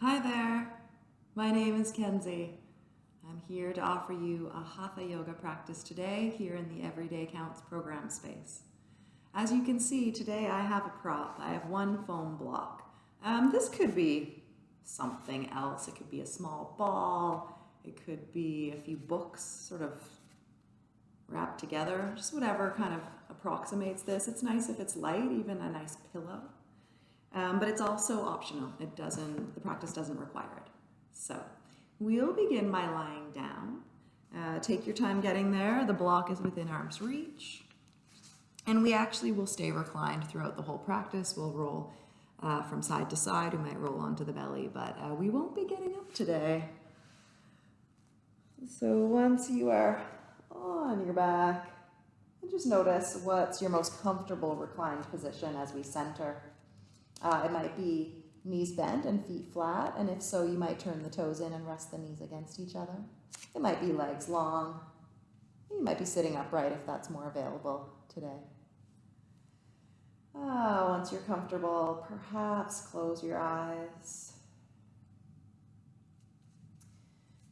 Hi there, my name is Kenzie. I'm here to offer you a Hatha Yoga practice today here in the Everyday Counts program space. As you can see, today I have a prop. I have one foam block. Um, this could be something else. It could be a small ball. It could be a few books sort of wrapped together, just whatever kind of approximates this. It's nice if it's light, even a nice pillow. Um, but it's also optional. It doesn't, the practice doesn't require it. So we'll begin by lying down. Uh, take your time getting there. The block is within arm's reach. And we actually will stay reclined throughout the whole practice. We'll roll uh, from side to side. We might roll onto the belly, but uh, we won't be getting up today. So once you are on your back, just notice what's your most comfortable reclined position as we center. Uh, it might be knees bent and feet flat, and if so, you might turn the toes in and rest the knees against each other. It might be legs long. You might be sitting upright if that's more available today. Ah, once you're comfortable, perhaps close your eyes.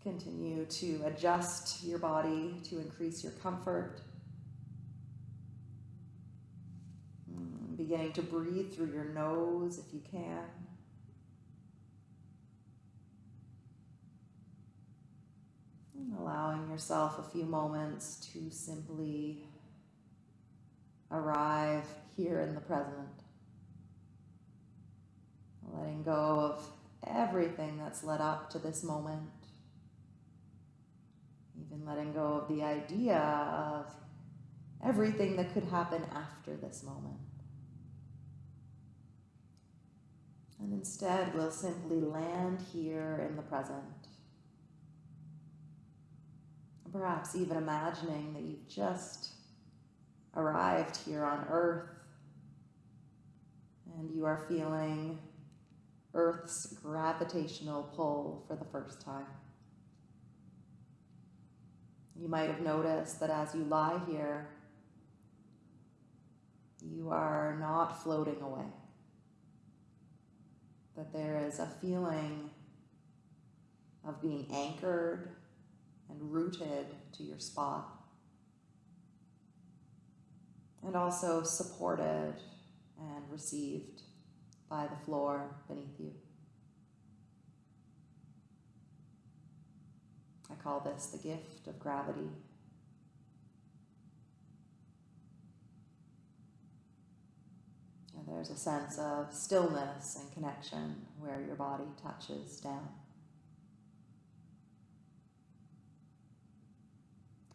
Continue to adjust your body to increase your comfort. Beginning to breathe through your nose if you can. And allowing yourself a few moments to simply arrive here in the present. Letting go of everything that's led up to this moment. Even letting go of the idea of everything that could happen after this moment. And instead, we'll simply land here in the present. Perhaps even imagining that you've just arrived here on Earth and you are feeling Earth's gravitational pull for the first time. You might have noticed that as you lie here, you are not floating away that there is a feeling of being anchored and rooted to your spot. And also supported and received by the floor beneath you. I call this the gift of gravity. There's a sense of stillness and connection where your body touches down.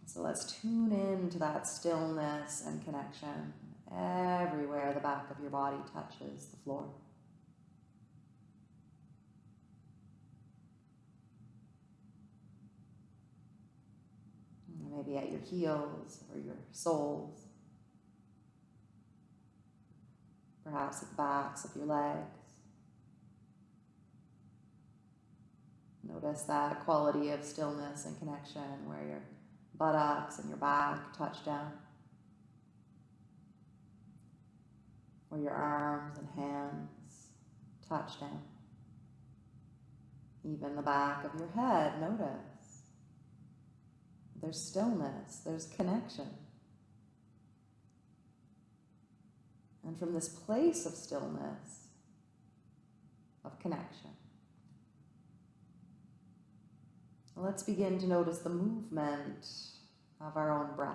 So let's tune in to that stillness and connection everywhere the back of your body touches the floor. Maybe at your heels or your soles. Perhaps at the backs of your legs. Notice that quality of stillness and connection where your buttocks and your back touch down. Where your arms and hands touch down. Even the back of your head, notice. There's stillness, there's connection. And from this place of stillness, of connection. Let's begin to notice the movement of our own breath.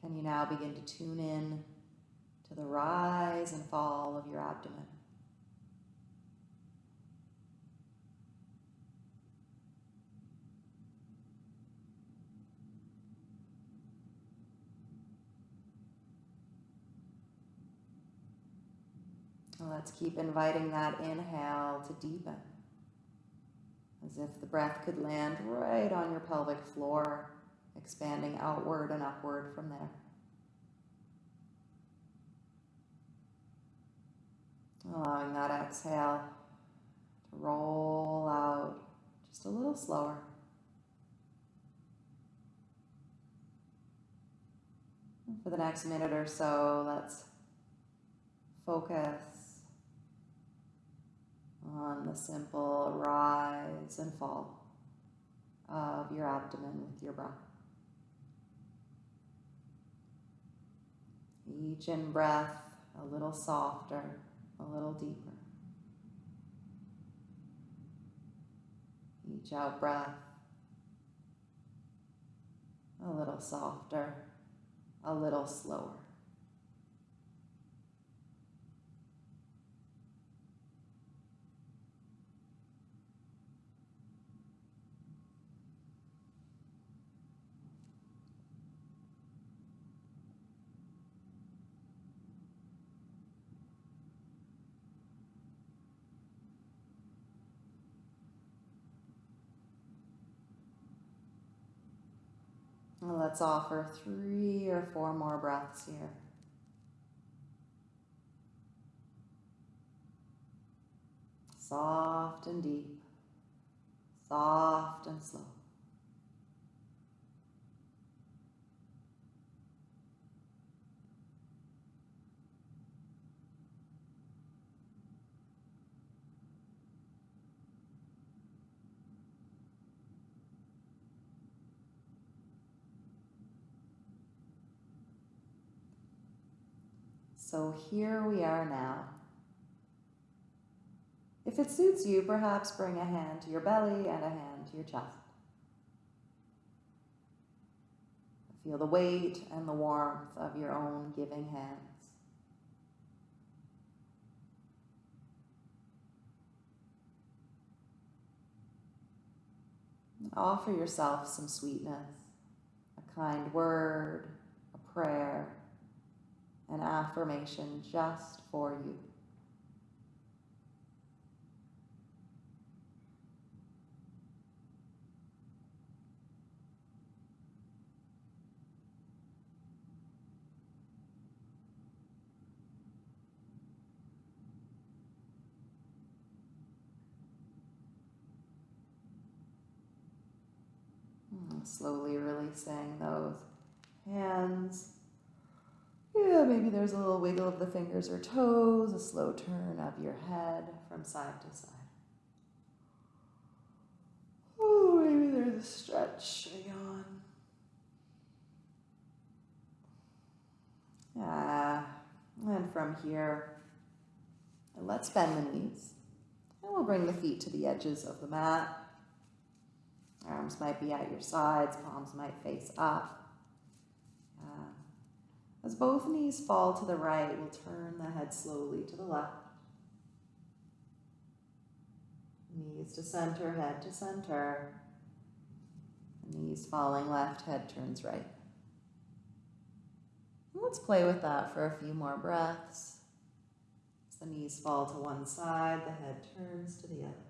Can you now begin to tune in to the rise and fall of your abdomen? Let's keep inviting that inhale to deepen. As if the breath could land right on your pelvic floor, expanding outward and upward from there. Allowing that exhale to roll out just a little slower. And for the next minute or so, let's focus a simple rise and fall of your abdomen with your breath. Each in breath a little softer, a little deeper. Each out breath a little softer, a little slower. Let's offer three or four more breaths here. Soft and deep, soft and slow. So here we are now. If it suits you, perhaps bring a hand to your belly and a hand to your chest. Feel the weight and the warmth of your own giving hands. offer yourself some sweetness, a kind word, a prayer, an affirmation just for you. Hmm, slowly releasing those hands yeah, maybe there's a little wiggle of the fingers or toes, a slow turn of your head from side to side. Oh, maybe there's a stretch, a yawn. Yeah, and from here, let's bend the knees. And we'll bring the feet to the edges of the mat. Arms might be at your sides, palms might face up. As both knees fall to the right, we'll turn the head slowly to the left. Knees to center, head to center. Knees falling left, head turns right. let's play with that for a few more breaths. As the knees fall to one side, the head turns to the other.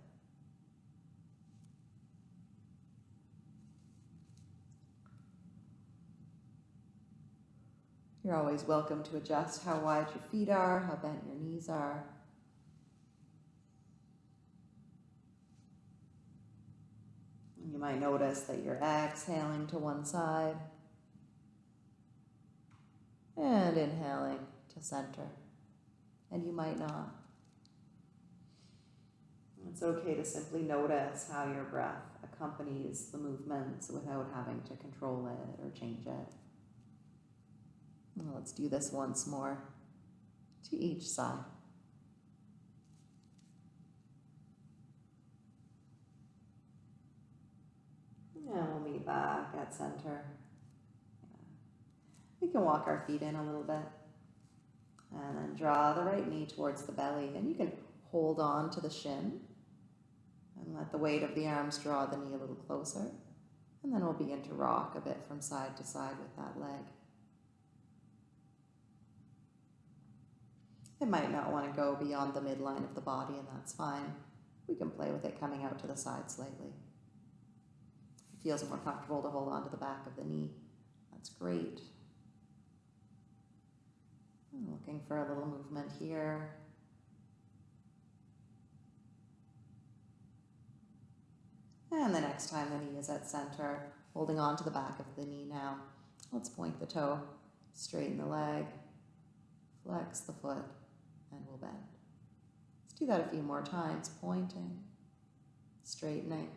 You're always welcome to adjust how wide your feet are, how bent your knees are. You might notice that you're exhaling to one side and inhaling to center. And you might not. It's okay to simply notice how your breath accompanies the movements without having to control it or change it. Let's do this once more to each side. And we'll meet back at center. We can walk our feet in a little bit. And then draw the right knee towards the belly. And you can hold on to the shin. And let the weight of the arms draw the knee a little closer. And then we'll begin to rock a bit from side to side with that leg. It might not want to go beyond the midline of the body, and that's fine. We can play with it coming out to the side slightly. It feels more comfortable to hold on to the back of the knee, that's great. I'm looking for a little movement here. And the next time the knee is at center, holding on to the back of the knee now. Let's point the toe, straighten the leg, flex the foot, and we'll bend. Let's do that a few more times, pointing, straightening,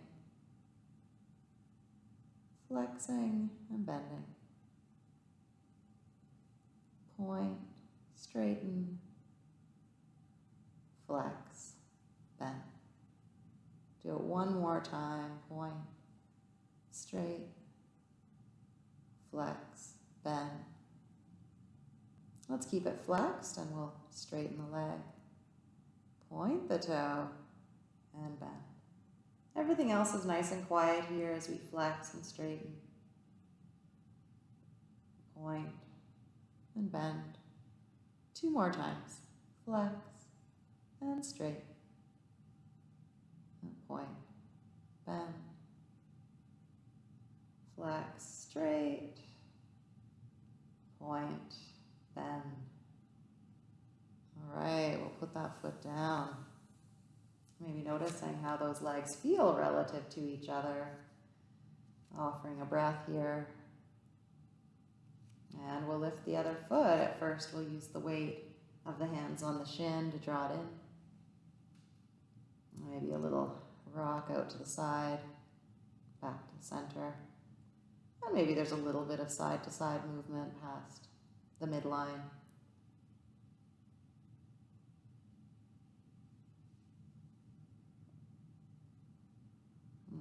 flexing and bending. Point, straighten, flex, bend. Do it one more time, point, straight, flex, bend. Let's keep it flexed and we'll straighten the leg. Point the toe and bend. Everything else is nice and quiet here as we flex and straighten. Point and bend. Two more times. Flex and straight. And point, bend, flex, straight, point, bend. Right, we'll put that foot down. Maybe noticing how those legs feel relative to each other. Offering a breath here. And we'll lift the other foot. At first, we'll use the weight of the hands on the shin to draw it in. Maybe a little rock out to the side, back to center. And maybe there's a little bit of side to side movement past the midline.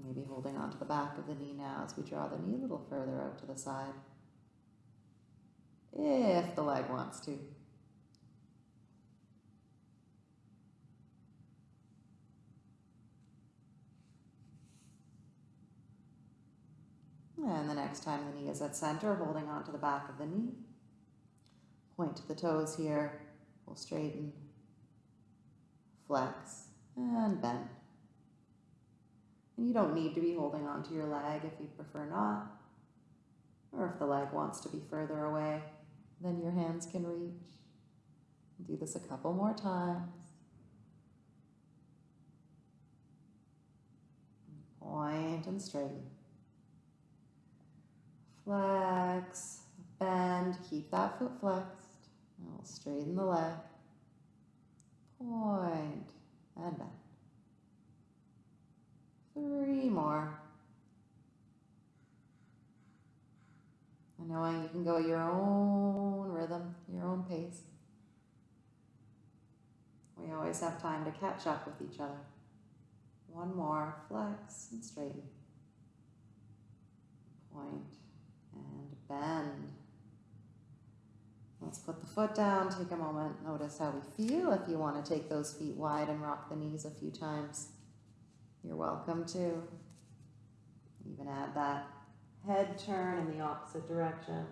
Maybe holding onto the back of the knee now as we draw the knee a little further out to the side. If the leg wants to. And the next time the knee is at center, holding onto the back of the knee. Point to the toes here. We'll straighten, flex, and bend. And you don't need to be holding onto your leg if you prefer not. Or if the leg wants to be further away, then your hands can reach. Do this a couple more times. Point and straighten. Flex, bend, keep that foot flexed. And we'll straighten the leg. Point and bend. Three more. And knowing you can go your own rhythm, your own pace. We always have time to catch up with each other. One more, flex and straighten. Point and bend. Let's put the foot down, take a moment, notice how we feel. If you want to take those feet wide and rock the knees a few times, you're welcome to. Even add that head turn in the opposite direction.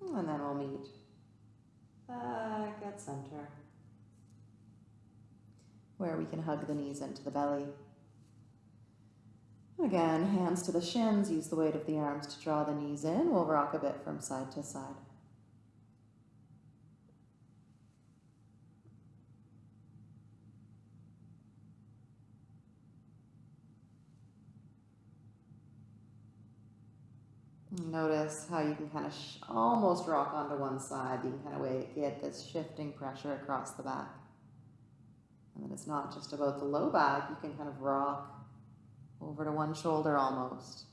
And then we'll meet back at center, where we can hug the knees into the belly. Again, hands to the shins, use the weight of the arms to draw the knees in. We'll rock a bit from side to side. Notice how you can kind of almost rock onto one side. You can kind of get this shifting pressure across the back. And then it's not just about the low back, you can kind of rock over to one shoulder almost.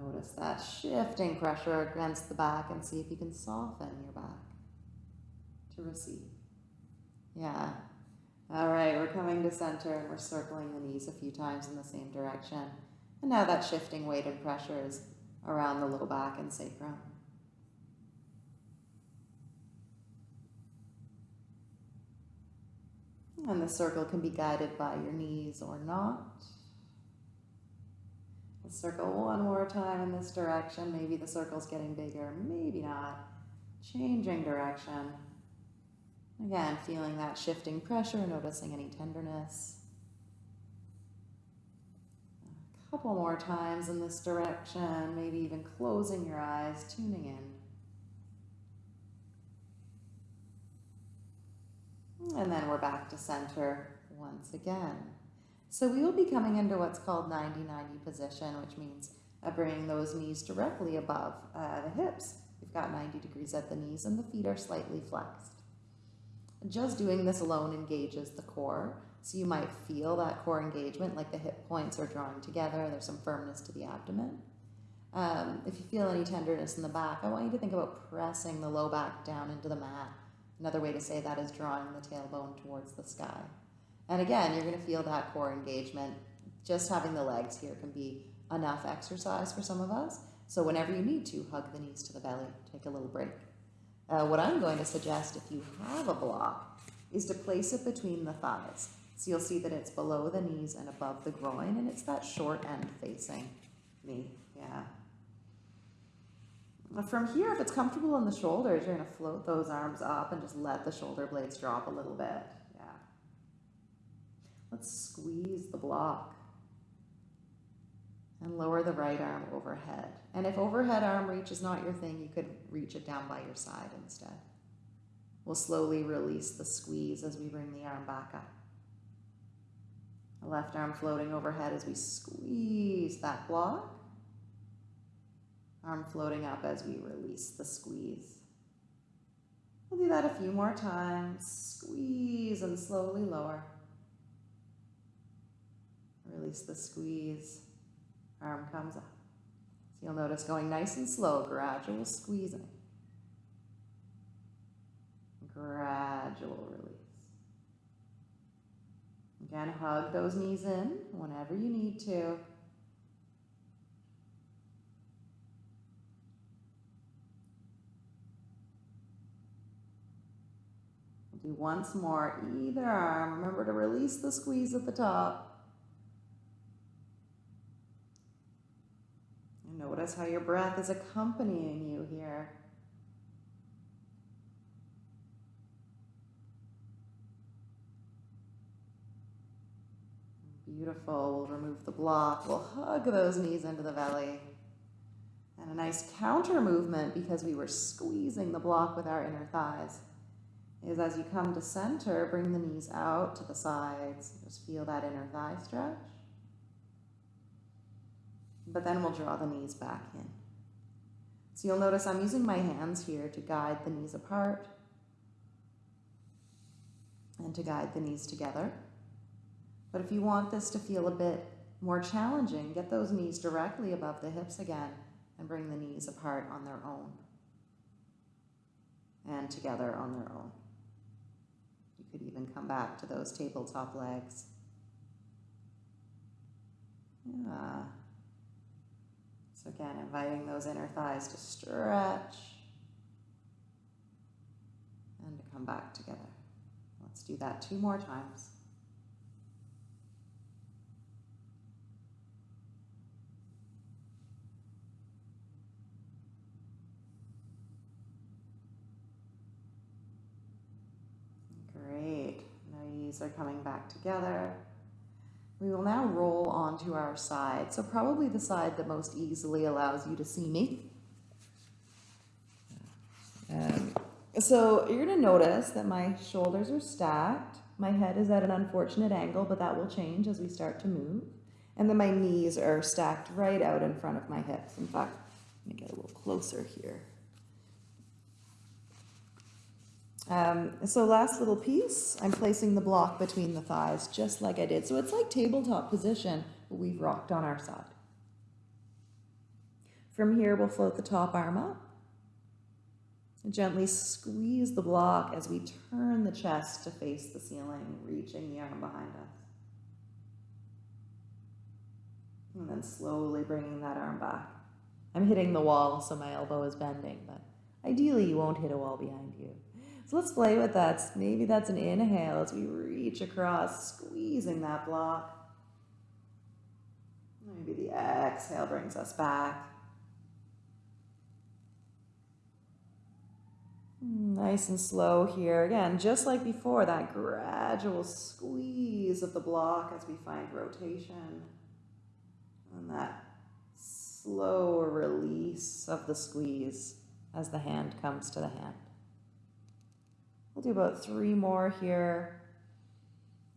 Notice that shifting pressure against the back and see if you can soften your back to receive. Yeah, all right, we're coming to center and we're circling the knees a few times in the same direction. And now that shifting weight and pressure is around the low back and sacrum. And the circle can be guided by your knees or not. Let's circle one more time in this direction. Maybe the circle's getting bigger, maybe not. Changing direction. Again, feeling that shifting pressure, noticing any tenderness. A couple more times in this direction, maybe even closing your eyes, tuning in. And then we're back to center once again. So we will be coming into what's called 90-90 position, which means uh, bringing those knees directly above uh, the hips. We've got 90 degrees at the knees and the feet are slightly flexed. Just doing this alone engages the core. So you might feel that core engagement, like the hip points are drawing together. There's some firmness to the abdomen. Um, if you feel any tenderness in the back, I want you to think about pressing the low back down into the mat. Another way to say that is drawing the tailbone towards the sky. And again, you're going to feel that core engagement. Just having the legs here can be enough exercise for some of us. So whenever you need to, hug the knees to the belly, take a little break. Uh, what I'm going to suggest if you have a block is to place it between the thighs. So you'll see that it's below the knees and above the groin, and it's that short end facing me. Yeah. From here, if it's comfortable in the shoulders, you're going to float those arms up and just let the shoulder blades drop a little bit. Yeah. Let's squeeze the block and lower the right arm overhead. And if overhead arm reach is not your thing, you could reach it down by your side instead. We'll slowly release the squeeze as we bring the arm back up. The left arm floating overhead as we squeeze that block. Arm floating up as we release the squeeze. We'll do that a few more times. Squeeze and slowly lower. Release the squeeze. Arm comes up. So you'll notice going nice and slow, gradual squeezing. Gradual release. Again, hug those knees in whenever you need to. Do once more, either arm. Remember to release the squeeze at the top. And notice how your breath is accompanying you here. Beautiful. We'll remove the block. We'll hug those knees into the belly. And a nice counter movement because we were squeezing the block with our inner thighs is as you come to center, bring the knees out to the sides. Just feel that inner thigh stretch. But then we'll draw the knees back in. So you'll notice I'm using my hands here to guide the knees apart and to guide the knees together. But if you want this to feel a bit more challenging, get those knees directly above the hips again and bring the knees apart on their own and together on their own. You could even come back to those tabletop legs. Yeah. So again, inviting those inner thighs to stretch and to come back together. Let's do that two more times. Great. Knees are coming back together. We will now roll onto our side. So probably the side that most easily allows you to see me. Um, so you're going to notice that my shoulders are stacked. My head is at an unfortunate angle, but that will change as we start to move. And then my knees are stacked right out in front of my hips. In fact, let me get a little closer here. Um, so last little piece, I'm placing the block between the thighs, just like I did. So it's like tabletop position, but we've rocked on our side. From here, we'll float the top arm up. And gently squeeze the block as we turn the chest to face the ceiling, reaching the arm behind us. And then slowly bringing that arm back. I'm hitting the wall, so my elbow is bending, but ideally you won't hit a wall behind you. So let's play with that. Maybe that's an inhale as we reach across, squeezing that block. Maybe the exhale brings us back. Nice and slow here. Again, just like before, that gradual squeeze of the block as we find rotation. And that slow release of the squeeze as the hand comes to the hand. We'll do about three more here.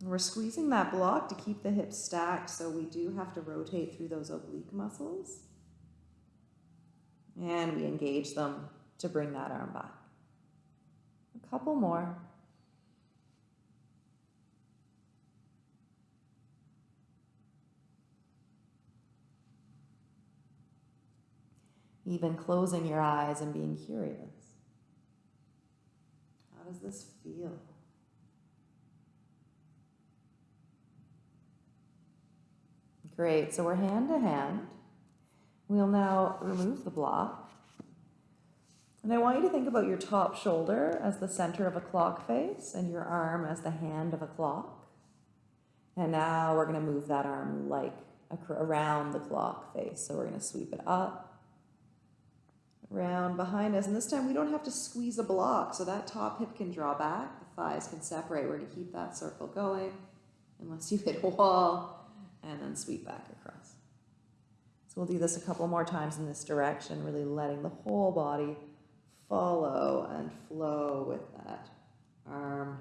We're squeezing that block to keep the hips stacked, so we do have to rotate through those oblique muscles. And we engage them to bring that arm back. A couple more. Even closing your eyes and being curious. Does this feel? Great, so we're hand to hand. We'll now remove the block. And I want you to think about your top shoulder as the center of a clock face and your arm as the hand of a clock. And now we're going to move that arm like around the clock face. So we're going to sweep it up, around behind us. And this time we don't have to squeeze a block. So that top hip can draw back, the thighs can separate. We're to keep that circle going unless you hit a wall and then sweep back across. So we'll do this a couple more times in this direction, really letting the whole body follow and flow with that arm.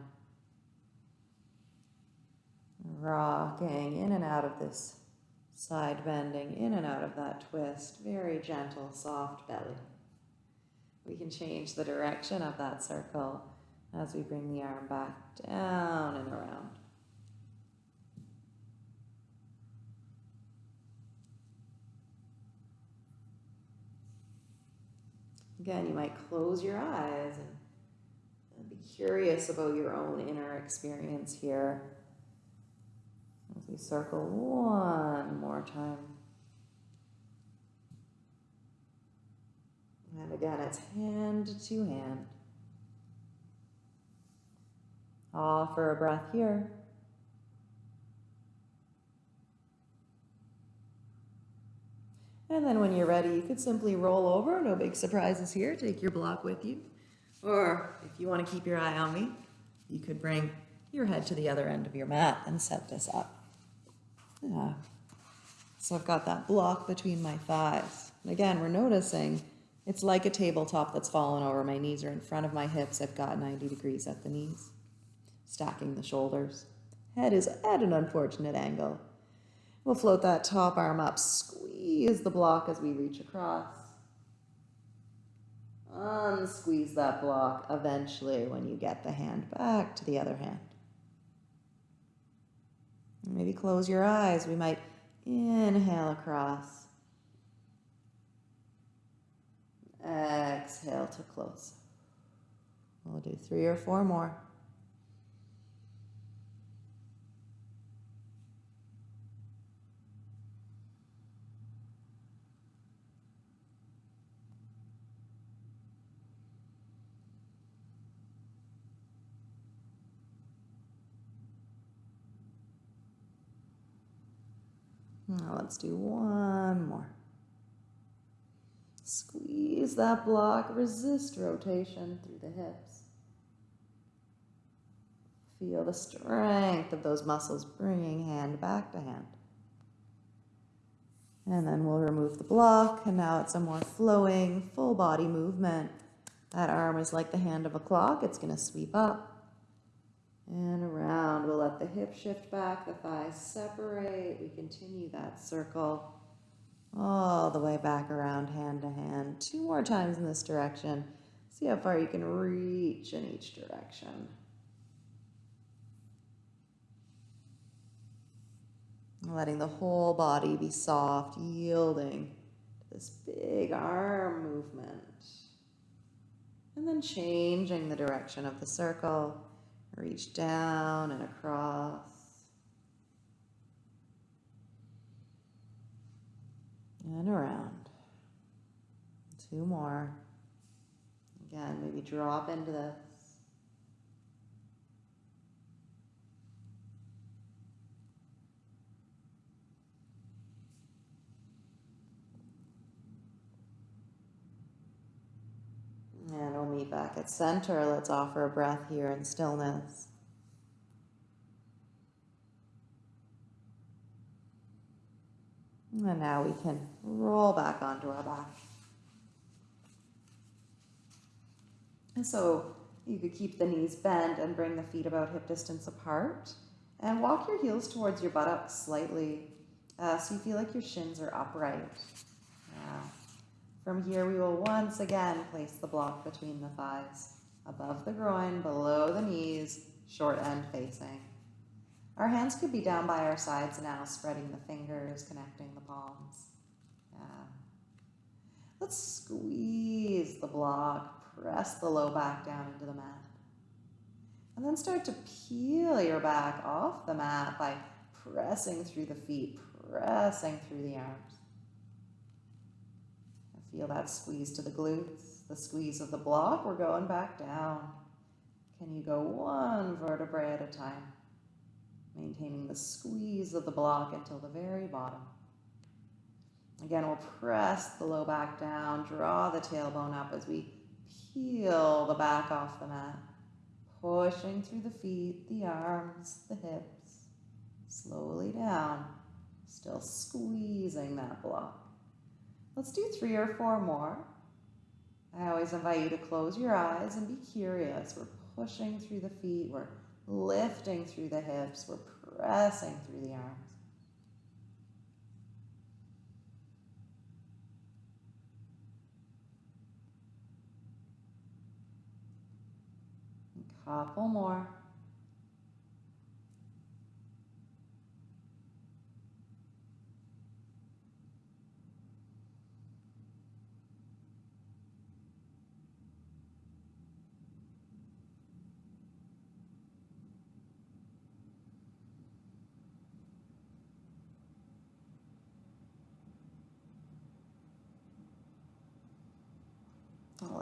Rocking in and out of this side bending, in and out of that twist. Very gentle, soft belly. We can change the direction of that circle as we bring the arm back down and around. Again, you might close your eyes and, be curious about your own inner experience here. As we circle one more time. And again, it's hand to hand. Offer a breath here. And then when you're ready, you could simply roll over. No big surprises here. Take your block with you. Or if you want to keep your eye on me, you could bring your head to the other end of your mat and set this up. Yeah. So I've got that block between my thighs. And again, we're noticing it's like a tabletop that's fallen over. My knees are in front of my hips. I've got 90 degrees at the knees, stacking the shoulders. Head is at an unfortunate angle. We'll float that top arm up, squeeze the block as we reach across. Unsqueeze that block eventually when you get the hand back to the other hand. Maybe close your eyes. We might inhale across. Exhale to close. We'll do three or four more. Now let's do one more. Squeeze that block, resist rotation through the hips. Feel the strength of those muscles bringing hand back to hand. And then we'll remove the block, and now it's a more flowing, full body movement. That arm is like the hand of a clock. It's going to sweep up and around. We'll let the hip shift back, the thighs separate. We continue that circle all the way back around hand to hand. Two more times in this direction. See how far you can reach in each direction. Letting the whole body be soft, yielding to this big arm movement. And then changing the direction of the circle Reach down and across. And around. Two more. Again, maybe drop into this. And we'll meet back at center. Let's offer a breath here in stillness. And now we can roll back onto our back. And so you could keep the knees bent and bring the feet about hip distance apart. And walk your heels towards your buttocks slightly uh, so you feel like your shins are upright. Yeah. From here, we will once again place the block between the thighs, above the groin, below the knees, short end facing. Our hands could be down by our sides now, spreading the fingers, connecting the palms. Yeah. Let's squeeze the block, press the low back down into the mat. And then start to peel your back off the mat by pressing through the feet, pressing through the arms. Feel that squeeze to the glutes, the squeeze of the block. We're going back down. Can you go one vertebrae at a time? Maintaining the squeeze of the block until the very bottom. Again, we'll press the low back down, draw the tailbone up as we peel the back off the mat, pushing through the feet, the arms, the hips, slowly down, still squeezing that block. Let's do three or four more. I always invite you to close your eyes and be curious. We're pushing through the feet, we're lifting through the hips, we're pressing through the arms. Couple more.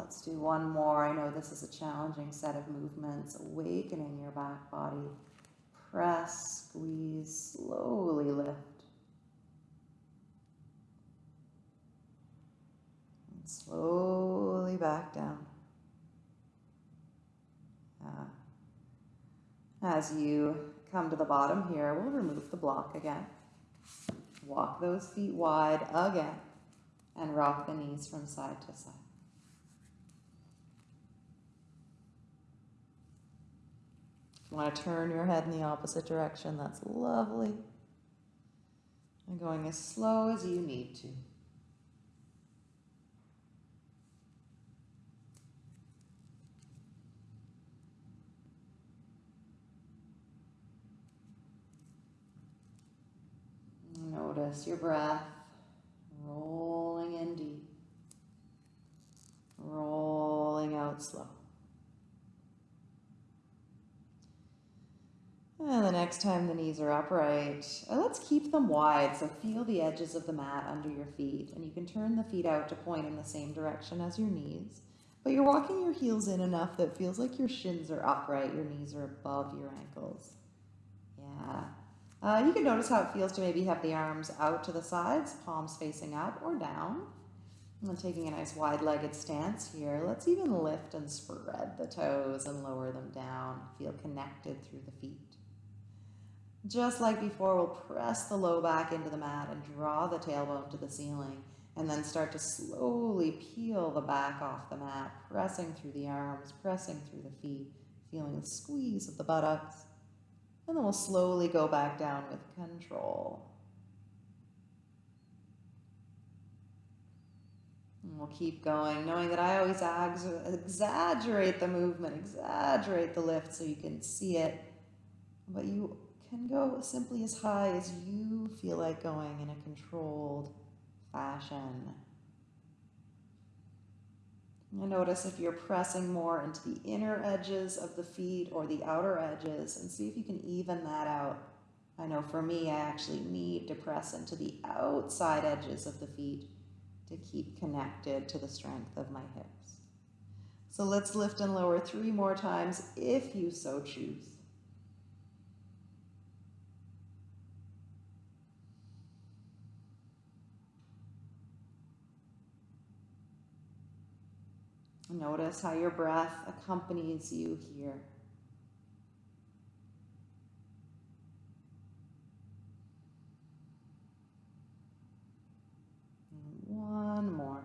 Let's do one more. I know this is a challenging set of movements. Awakening your back body. Press, squeeze, slowly lift. And slowly back down. Uh, as you come to the bottom here, we'll remove the block again. Walk those feet wide again and rock the knees from side to side. You want to turn your head in the opposite direction, that's lovely. And going as slow as you need to. Notice your breath rolling in deep, rolling out slow. And the next time the knees are upright, uh, let's keep them wide. So feel the edges of the mat under your feet. And you can turn the feet out to point in the same direction as your knees. But you're walking your heels in enough that feels like your shins are upright, your knees are above your ankles. Yeah. Uh, you can notice how it feels to maybe have the arms out to the sides, palms facing up or down. And taking a nice wide-legged stance here, let's even lift and spread the toes and lower them down. Feel connected through the feet. Just like before, we'll press the low back into the mat and draw the tailbone to the ceiling and then start to slowly peel the back off the mat, pressing through the arms, pressing through the feet, feeling the squeeze of the buttocks. And then we'll slowly go back down with control. And we'll keep going, knowing that I always exaggerate the movement, exaggerate the lift so you can see it. But you can go simply as high as you feel like going in a controlled fashion. And notice if you're pressing more into the inner edges of the feet or the outer edges and see if you can even that out. I know for me, I actually need to press into the outside edges of the feet to keep connected to the strength of my hips. So let's lift and lower three more times if you so choose. Notice how your breath accompanies you here. one more.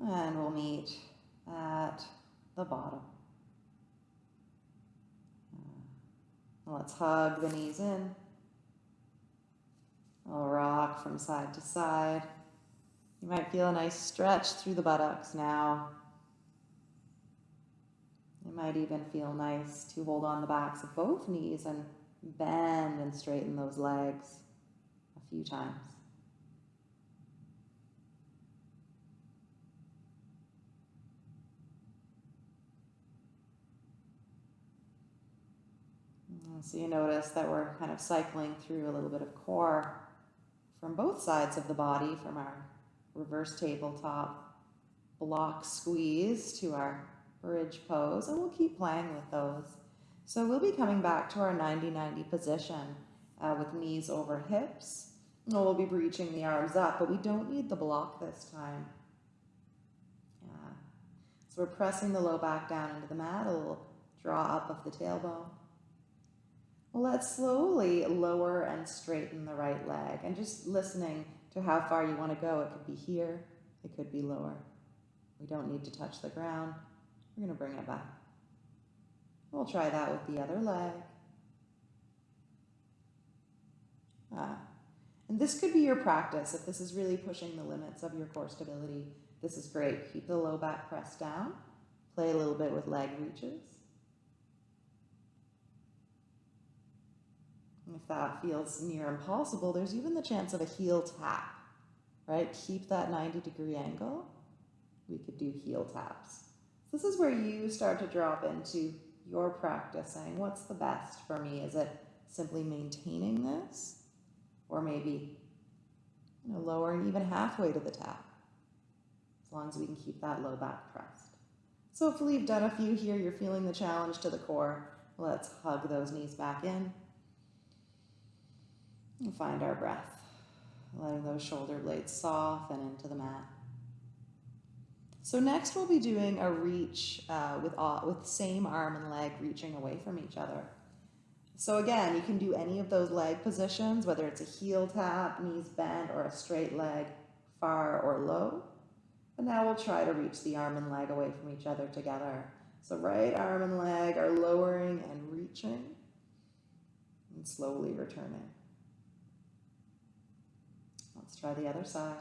And we'll meet at the bottom. Uh, let's hug the knees in. I'll rock from side to side. You might feel a nice stretch through the buttocks now. It might even feel nice to hold on the backs of both knees and bend and straighten those legs a few times. So you notice that we're kind of cycling through a little bit of core from both sides of the body, from our reverse tabletop block squeeze to our bridge pose, and we'll keep playing with those. So we'll be coming back to our 90-90 position uh, with knees over hips. And we'll be reaching the arms up, but we don't need the block this time. Yeah. So we're pressing the low back down into the mat, a little draw up of the tailbone. Let's slowly lower and straighten the right leg and just listening to how far you want to go. It could be here, it could be lower. We don't need to touch the ground. We're going to bring it back. We'll try that with the other leg. Ah. And this could be your practice if this is really pushing the limits of your core stability. This is great. Keep the low back pressed down. Play a little bit with leg reaches. If that feels near impossible, there's even the chance of a heel tap, right? Keep that 90 degree angle. We could do heel taps. This is where you start to drop into your practice saying, what's the best for me? Is it simply maintaining this? Or maybe you know, lowering even halfway to the tap, as long as we can keep that low back pressed. So hopefully you've done a few here, you're feeling the challenge to the core. Let's hug those knees back in. And find our breath, letting those shoulder blades soften into the mat. So next we'll be doing a reach uh, with, uh, with same arm and leg reaching away from each other. So again, you can do any of those leg positions, whether it's a heel tap, knees bent, or a straight leg, far or low. But now we'll try to reach the arm and leg away from each other together. So right arm and leg are lowering and reaching, and slowly returning. Let's try the other side.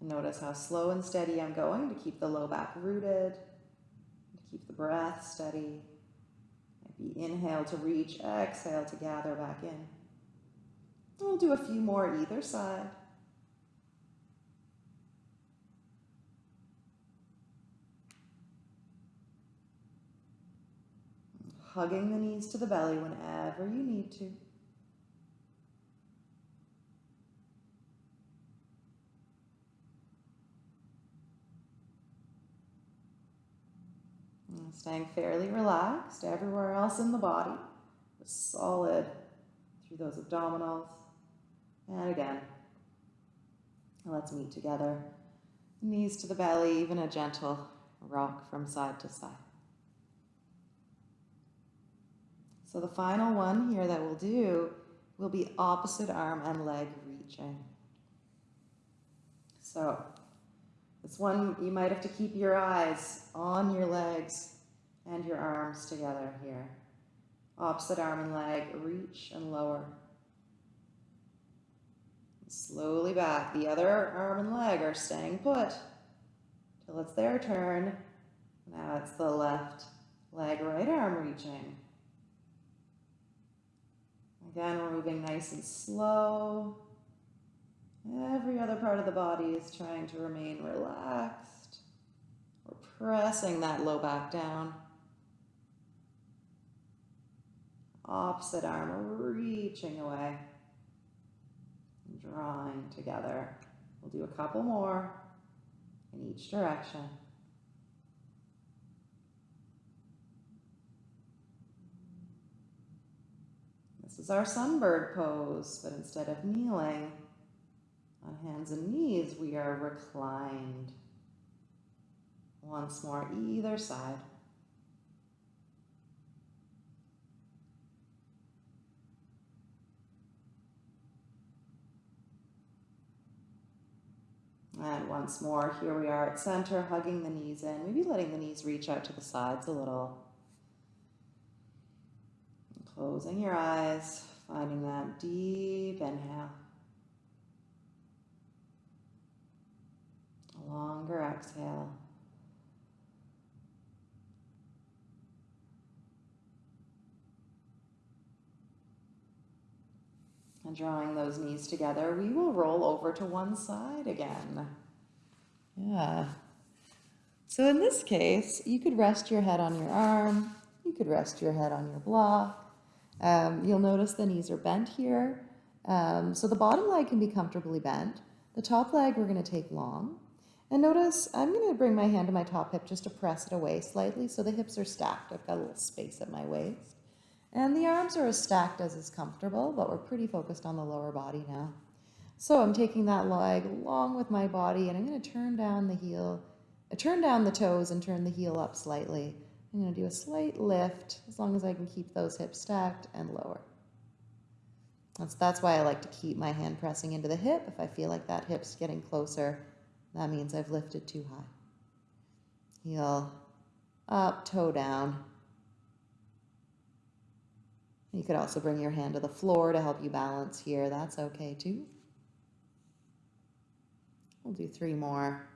Notice how slow and steady I'm going to keep the low back rooted, to keep the breath steady. Maybe inhale to reach, exhale to gather back in. We'll do a few more either side. Hugging the knees to the belly whenever you need to. And staying fairly relaxed everywhere else in the body, solid through those abdominals. And again, let's meet together. Knees to the belly, even a gentle rock from side to side. So the final one here that we'll do will be opposite arm and leg reaching. So this one, you might have to keep your eyes on your legs and your arms together here. Opposite arm and leg, reach and lower. Slowly back. The other arm and leg are staying put till it's their turn. Now it's the left leg, right arm reaching. Again, we're moving nice and slow. Every other part of the body is trying to remain relaxed. We're pressing that low back down. Opposite arm reaching away. Drawing together. We'll do a couple more in each direction. is our sunbird pose, but instead of kneeling on hands and knees, we are reclined. Once more, either side. And once more, here we are at center, hugging the knees in, maybe letting the knees reach out to the sides a little. Closing your eyes, finding that deep inhale. A longer exhale. And drawing those knees together, we will roll over to one side again. Yeah. So in this case, you could rest your head on your arm, you could rest your head on your block. Um, you'll notice the knees are bent here. Um, so the bottom leg can be comfortably bent. The top leg we're going to take long. And notice I'm going to bring my hand to my top hip just to press it away slightly so the hips are stacked. I've got a little space at my waist. And the arms are as stacked as is comfortable, but we're pretty focused on the lower body now. So I'm taking that leg along with my body and I'm going to turn down the heel, turn down the toes and turn the heel up slightly. I'm going to do a slight lift as long as I can keep those hips stacked and lower. That's, that's why I like to keep my hand pressing into the hip. If I feel like that hip's getting closer, that means I've lifted too high. Heel up, toe down. You could also bring your hand to the floor to help you balance here. That's okay too. We'll do three more.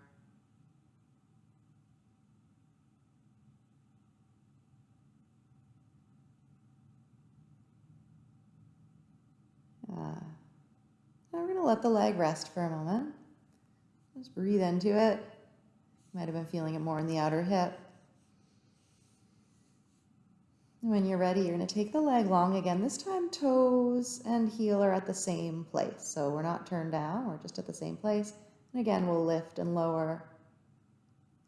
Uh, now we're going to let the leg rest for a moment. Just breathe into it. Might have been feeling it more in the outer hip. When you're ready, you're going to take the leg long again. This time, toes and heel are at the same place. So we're not turned down, we're just at the same place. And again, we'll lift and lower.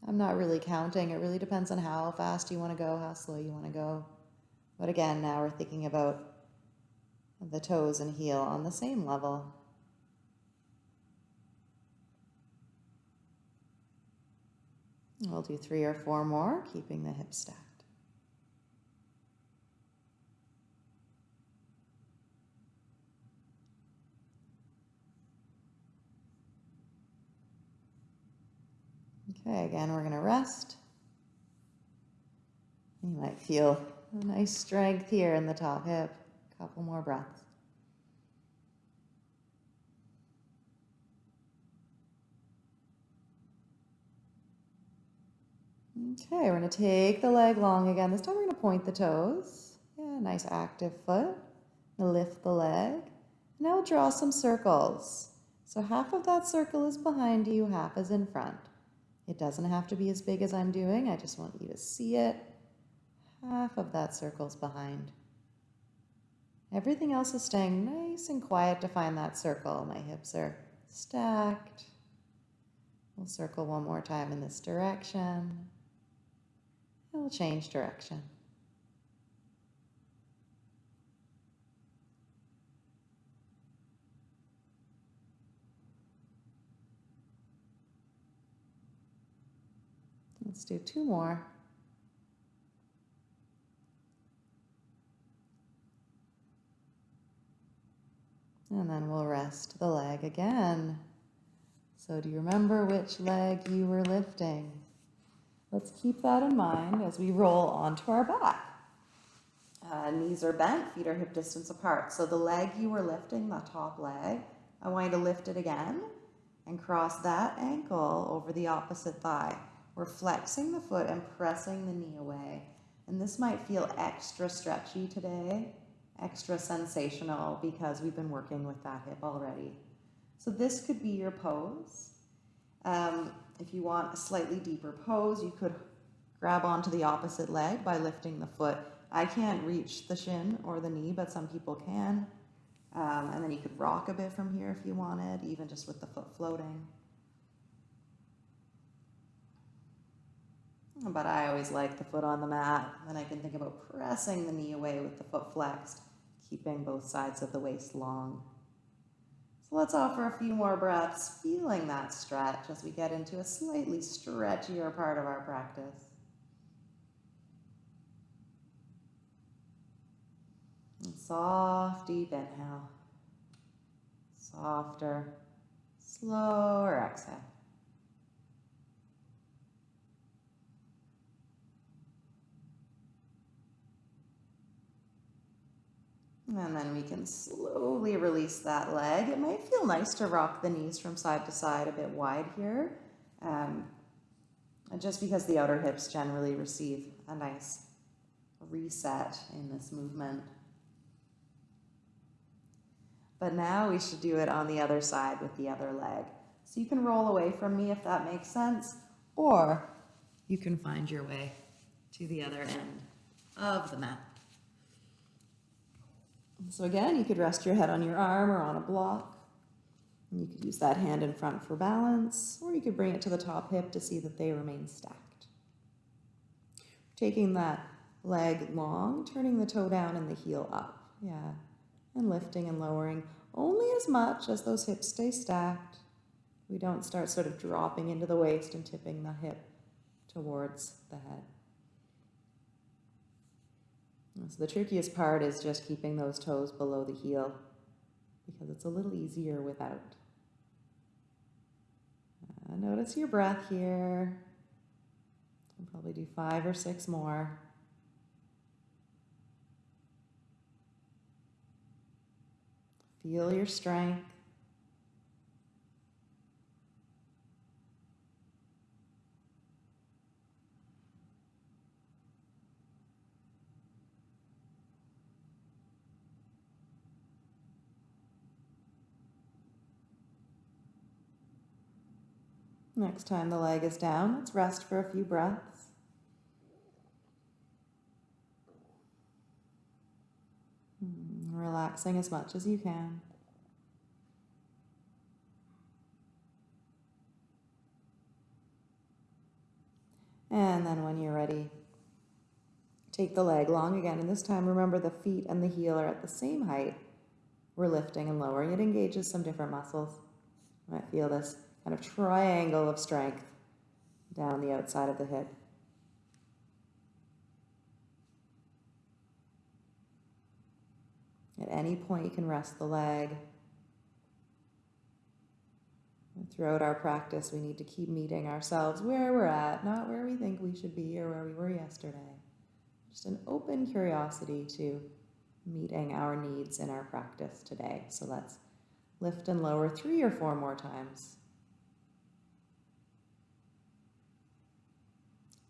I'm not really counting. It really depends on how fast you want to go, how slow you want to go. But again, now we're thinking about the toes and heel on the same level. We'll do three or four more, keeping the hips stacked. Okay, again, we're going to rest. You might feel a nice strength here in the top hip. A couple more breaths. Okay, we're going to take the leg long again. This time we're going to point the toes. Yeah, nice active foot. Lift the leg. Now we'll draw some circles. So half of that circle is behind you, half is in front. It doesn't have to be as big as I'm doing. I just want you to see it. Half of that circle's behind. Everything else is staying nice and quiet to find that circle. My hips are stacked. We'll circle one more time in this direction. And we'll change direction. Let's do two more. And then we'll rest the leg again. So do you remember which leg you were lifting? Let's keep that in mind as we roll onto our back. Uh, knees are bent, feet are hip distance apart. So the leg you were lifting, the top leg, I want you to lift it again and cross that ankle over the opposite thigh. We're flexing the foot and pressing the knee away. And this might feel extra stretchy today, extra sensational because we've been working with that hip already. So this could be your pose. Um, if you want a slightly deeper pose, you could grab onto the opposite leg by lifting the foot. I can't reach the shin or the knee, but some people can. Um, and then you could rock a bit from here if you wanted, even just with the foot floating. But I always like the foot on the mat. Then I can think about pressing the knee away with the foot flexed, keeping both sides of the waist long. Let's offer a few more breaths, feeling that stretch as we get into a slightly stretchier part of our practice. And soft, deep inhale. Softer, slower exhale. And then we can slowly release that leg. It might feel nice to rock the knees from side to side a bit wide here, um, just because the outer hips generally receive a nice reset in this movement. But now we should do it on the other side with the other leg. So you can roll away from me if that makes sense, or you can find your way to the other end of the mat. So again, you could rest your head on your arm or on a block. And you could use that hand in front for balance, or you could bring it to the top hip to see that they remain stacked. Taking that leg long, turning the toe down and the heel up. Yeah, and lifting and lowering only as much as those hips stay stacked. We don't start sort of dropping into the waist and tipping the hip towards the head. So the trickiest part is just keeping those toes below the heel because it's a little easier without. Uh, notice your breath here. I'll probably do five or six more. Feel your strength. Next time the leg is down, let's rest for a few breaths. Hmm, relaxing as much as you can. And then when you're ready, take the leg long again. And this time, remember the feet and the heel are at the same height. We're lifting and lowering. It engages some different muscles. You might feel this kind of triangle of strength down the outside of the hip. At any point, you can rest the leg. And throughout our practice, we need to keep meeting ourselves where we're at, not where we think we should be or where we were yesterday. Just an open curiosity to meeting our needs in our practice today. So let's lift and lower three or four more times.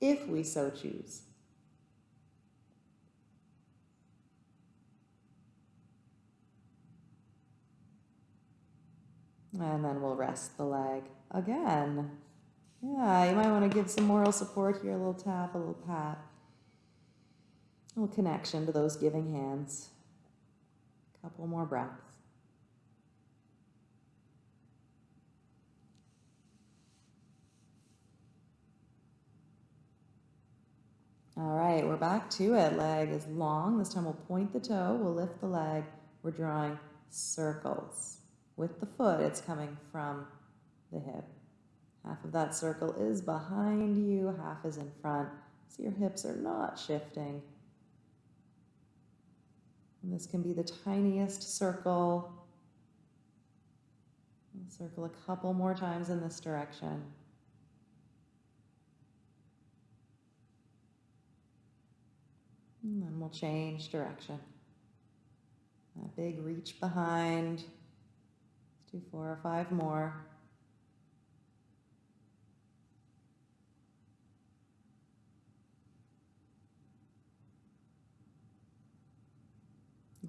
If we so choose. And then we'll rest the leg again. Yeah, you might want to give some moral support here, a little tap, a little pat. A little connection to those giving hands. A couple more breaths. All right, we're back to it. Leg is long. This time we'll point the toe, we'll lift the leg. We're drawing circles. With the foot, it's coming from the hip. Half of that circle is behind you, half is in front. So your hips are not shifting. And this can be the tiniest circle. circle a couple more times in this direction. And then we'll change direction. A big reach behind. Let's do four or five more.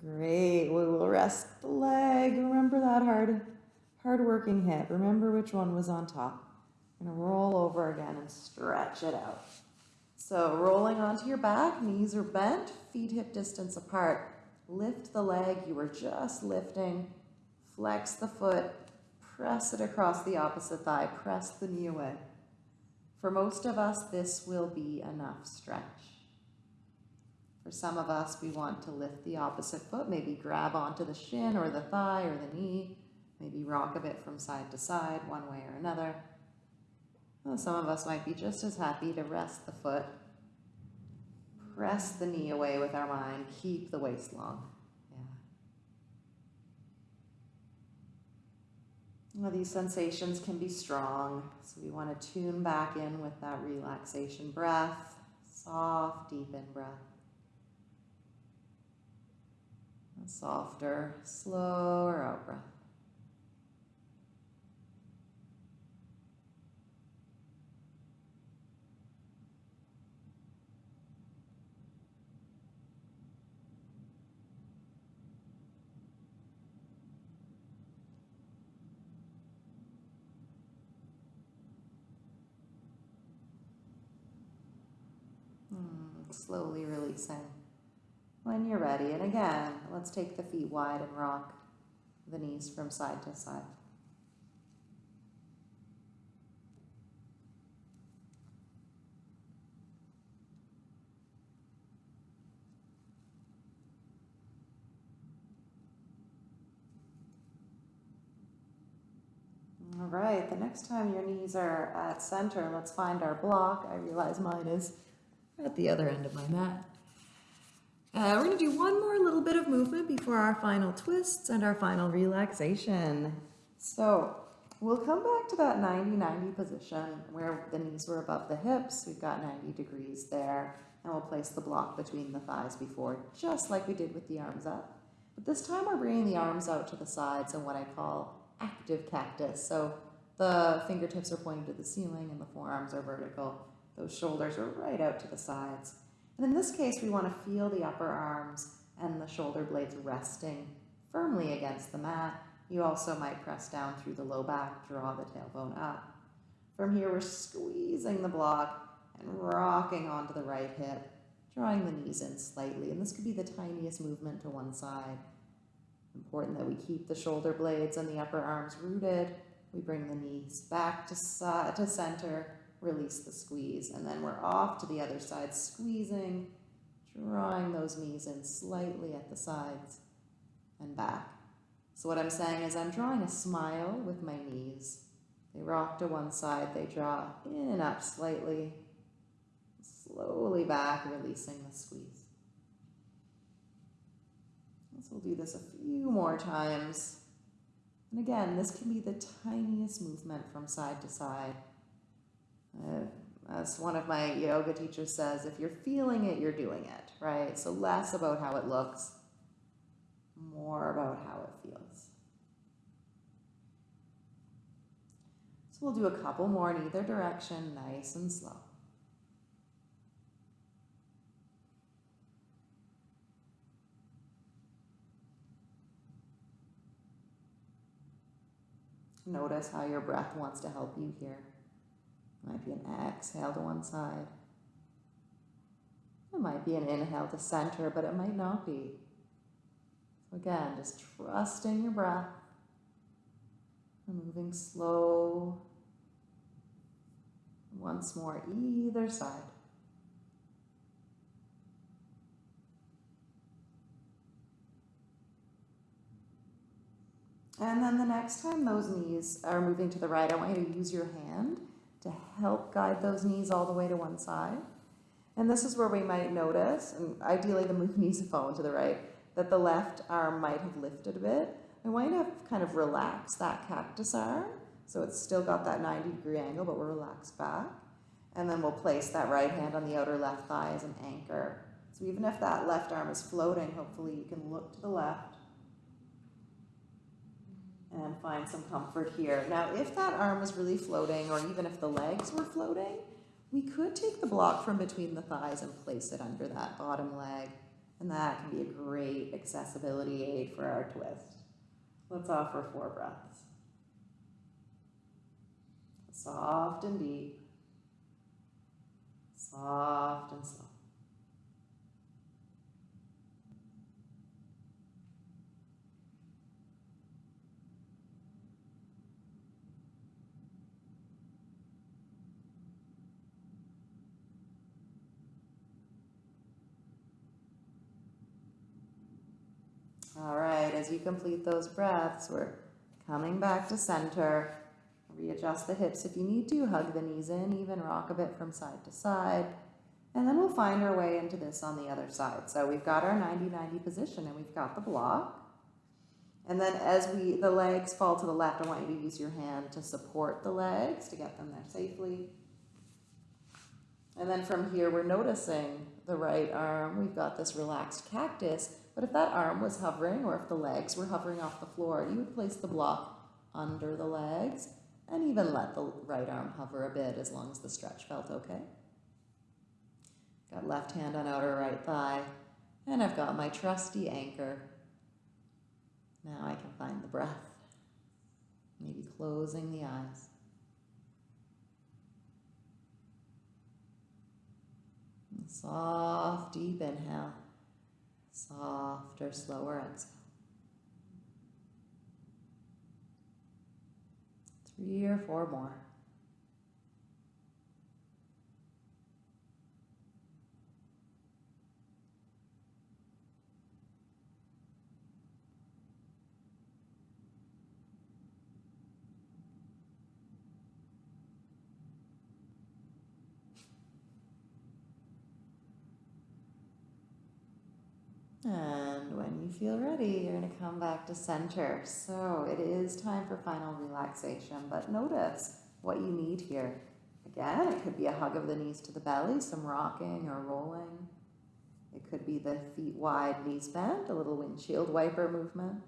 Great. We will rest the leg. Remember that hard, hard working hip. Remember which one was on top. To roll over again and stretch it out. So rolling onto your back, knees are bent, feet hip distance apart. Lift the leg you were just lifting. Flex the foot, press it across the opposite thigh, press the knee away. For most of us, this will be enough stretch. For some of us, we want to lift the opposite foot, maybe grab onto the shin or the thigh or the knee, maybe rock a bit from side to side, one way or another. Well, some of us might be just as happy to rest the foot, press the knee away with our mind, keep the waist long. Yeah. Well, these sensations can be strong, so we want to tune back in with that relaxation breath, soft, deep in breath. A softer, slower out breath. Slowly releasing when you're ready. And again, let's take the feet wide and rock the knees from side to side. All right, the next time your knees are at center, let's find our block. I realize mine is at the other end of my mat. Uh, we're going to do one more little bit of movement before our final twists and our final relaxation. So we'll come back to that 90-90 position where the knees were above the hips. We've got 90 degrees there. And we'll place the block between the thighs before, just like we did with the arms up. But this time we're bringing the arms out to the sides in what I call active cactus. So the fingertips are pointing to the ceiling and the forearms are vertical. Those shoulders are right out to the sides. And in this case, we want to feel the upper arms and the shoulder blades resting firmly against the mat. You also might press down through the low back, draw the tailbone up. From here, we're squeezing the block and rocking onto the right hip, drawing the knees in slightly. And this could be the tiniest movement to one side. Important that we keep the shoulder blades and the upper arms rooted. We bring the knees back to, to center release the squeeze, and then we're off to the other side, squeezing, drawing those knees in slightly at the sides and back. So what I'm saying is I'm drawing a smile with my knees. They rock to one side, they draw in and up slightly, slowly back, releasing the squeeze. So we'll do this a few more times. And again, this can be the tiniest movement from side to side. Uh, as one of my yoga teachers says, if you're feeling it, you're doing it, right? So less about how it looks, more about how it feels. So we'll do a couple more in either direction, nice and slow. Notice how your breath wants to help you here. Might be an exhale to one side. It might be an inhale to center, but it might not be. So again, just trust in your breath. And moving slow. Once more, either side. And then the next time those knees are moving to the right, I want you to use your hand to help guide those knees all the way to one side. And this is where we might notice, and ideally the knees have fallen to the right, that the left arm might have lifted a bit. I want you to kind of relax that cactus arm. So it's still got that 90 degree angle, but we're relaxed back. And then we'll place that right hand on the outer left thigh as an anchor. So even if that left arm is floating, hopefully you can look to the left and find some comfort here. Now, if that arm was really floating, or even if the legs were floating, we could take the block from between the thighs and place it under that bottom leg, and that can be a great accessibility aid for our twist. Let's offer four breaths. Soft and deep, soft and slow. All right, as you complete those breaths, we're coming back to center. Readjust the hips if you need to, hug the knees in, even rock a bit from side to side. And then we'll find our way into this on the other side. So we've got our 90-90 position and we've got the block. And then as we the legs fall to the left, I want you to use your hand to support the legs to get them there safely. And then from here, we're noticing the right arm. We've got this relaxed cactus But if that arm was hovering or if the legs were hovering off the floor, you would place the block under the legs and even let the right arm hover a bit as long as the stretch felt okay. Got left hand on outer right thigh, and I've got my trusty anchor. Now I can find the breath, maybe closing the eyes. soft, deep inhale, softer, slower exhale. Three or four more. And when you feel ready, you're going to come back to center. So it is time for final relaxation, but notice what you need here. Again, it could be a hug of the knees to the belly, some rocking or rolling. It could be the feet wide, knees bent, a little windshield wiper movement.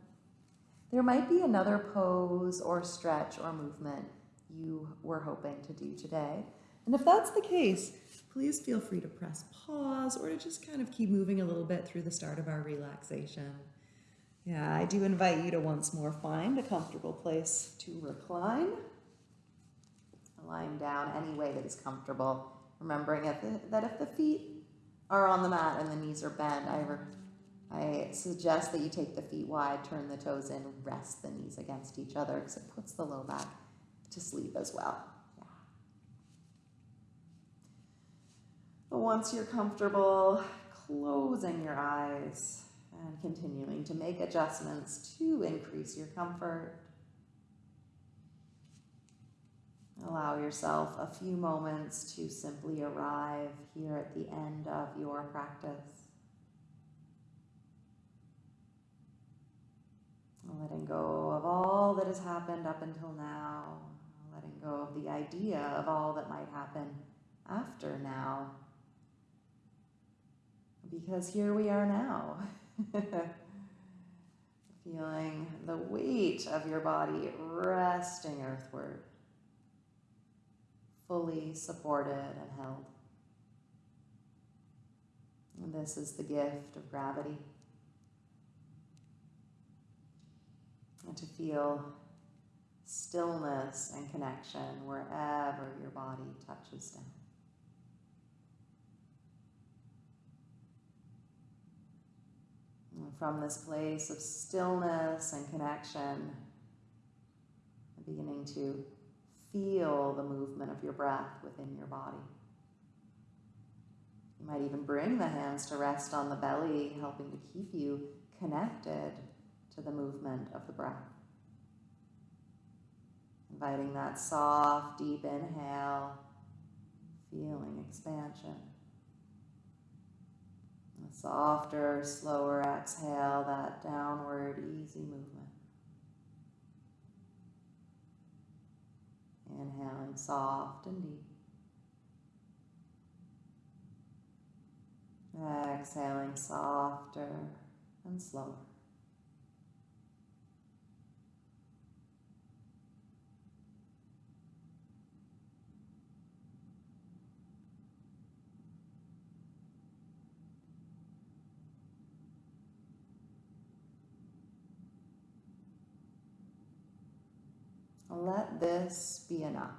There might be another pose or stretch or movement you were hoping to do today. And if that's the case, please feel free to press pause or to just kind of keep moving a little bit through the start of our relaxation. Yeah, I do invite you to once more find a comfortable place to recline. Lying down any way that is comfortable. Remembering that if the feet are on the mat and the knees are bent, I, I suggest that you take the feet wide, turn the toes in, rest the knees against each other because it puts the low back to sleep as well. Once you're comfortable, closing your eyes and continuing to make adjustments to increase your comfort. Allow yourself a few moments to simply arrive here at the end of your practice. Letting go of all that has happened up until now, letting go of the idea of all that might happen after now because here we are now. Feeling the weight of your body resting earthward, fully supported and held. And this is the gift of gravity. And to feel stillness and connection wherever your body touches down. From this place of stillness and connection, beginning to feel the movement of your breath within your body. You might even bring the hands to rest on the belly, helping to keep you connected to the movement of the breath. Inviting that soft, deep inhale, feeling expansion. Softer, slower exhale, that downward, easy movement. Inhaling soft and deep. Exhaling softer and slower. Let this be enough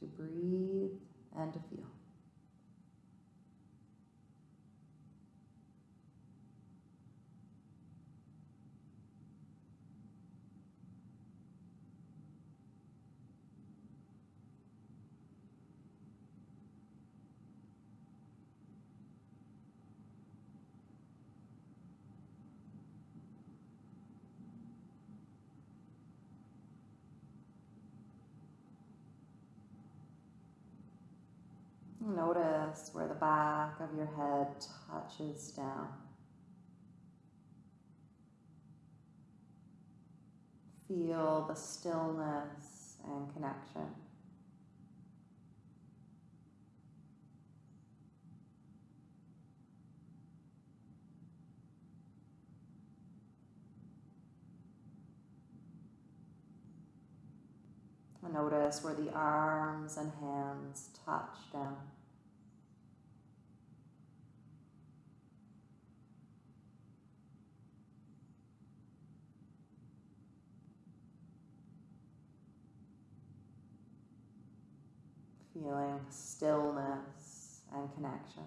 to breathe and to feel. Notice where the back of your head touches down. Feel the stillness and connection. Notice where the arms and hands touch down. Feeling stillness and connection.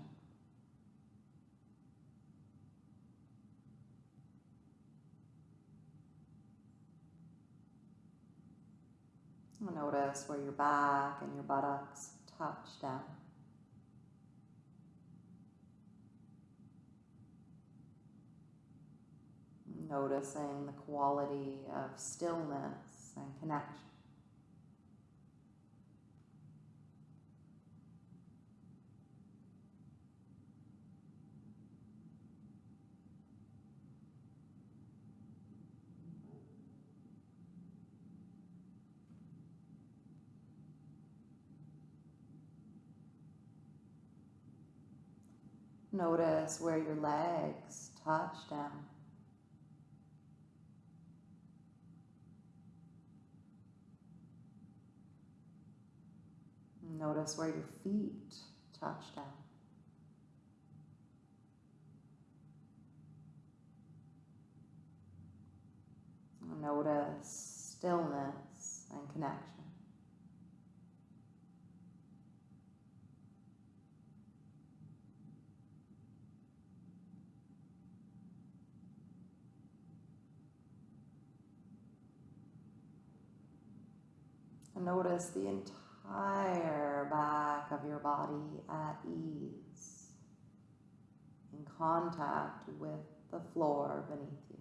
Notice where your back and your buttocks touch down. Noticing the quality of stillness and connection. Notice where your legs touch down. Notice where your feet touch down. Notice stillness and connection. Notice the entire back of your body at ease, in contact with the floor beneath you.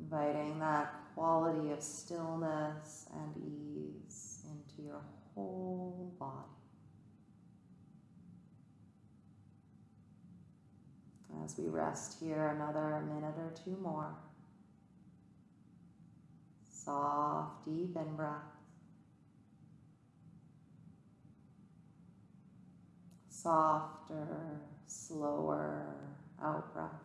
Inviting that quality of stillness and ease into your whole body. As we rest here another minute or two more soft, deep in breath. Softer, slower out breath.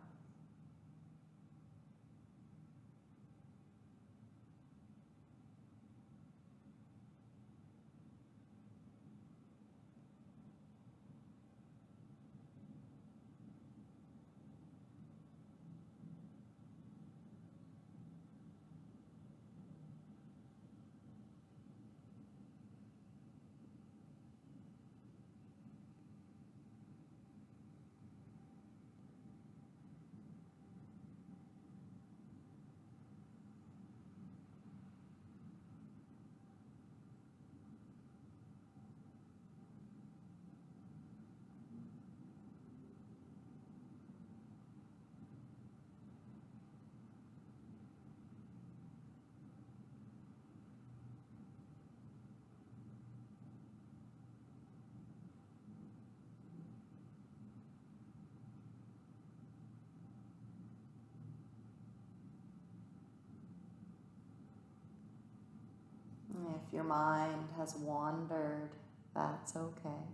If your mind has wandered, that's okay.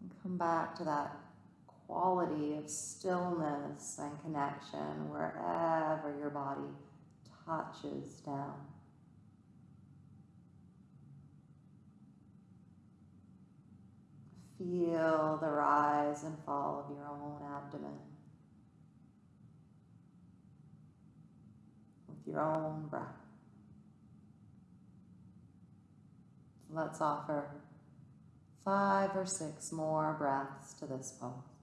And come back to that quality of stillness and connection wherever your body touches down. Feel the rise and fall of your own abdomen with your own breath. Let's offer five or six more breaths to this pose.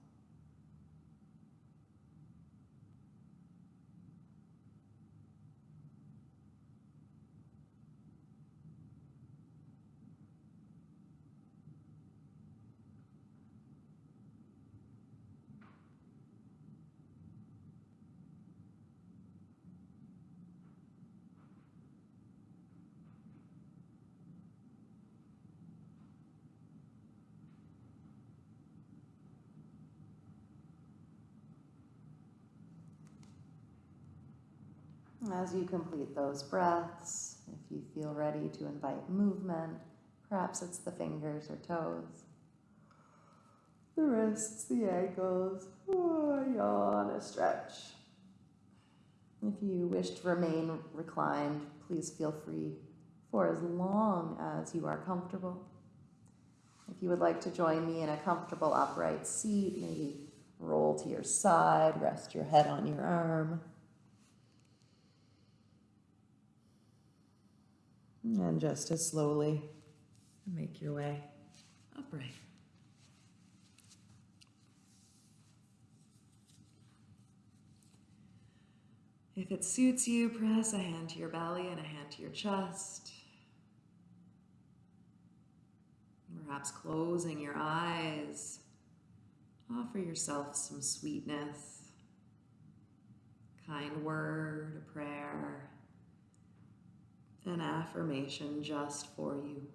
As you complete those breaths, if you feel ready to invite movement, perhaps it's the fingers or toes, the wrists, the ankles, oh, yawn, a stretch. If you wish to remain reclined, please feel free for as long as you are comfortable. If you would like to join me in a comfortable upright seat, maybe roll to your side, rest your head on your arm. And just as slowly make your way upright. If it suits you, press a hand to your belly and a hand to your chest. Perhaps closing your eyes. Offer yourself some sweetness, kind word, a prayer, an affirmation just for you.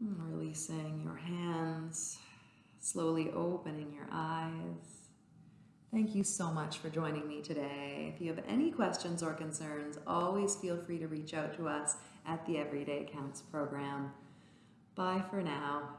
Releasing your hands, slowly opening your eyes. Thank you so much for joining me today. If you have any questions or concerns, always feel free to reach out to us at the Everyday Counts program. Bye for now.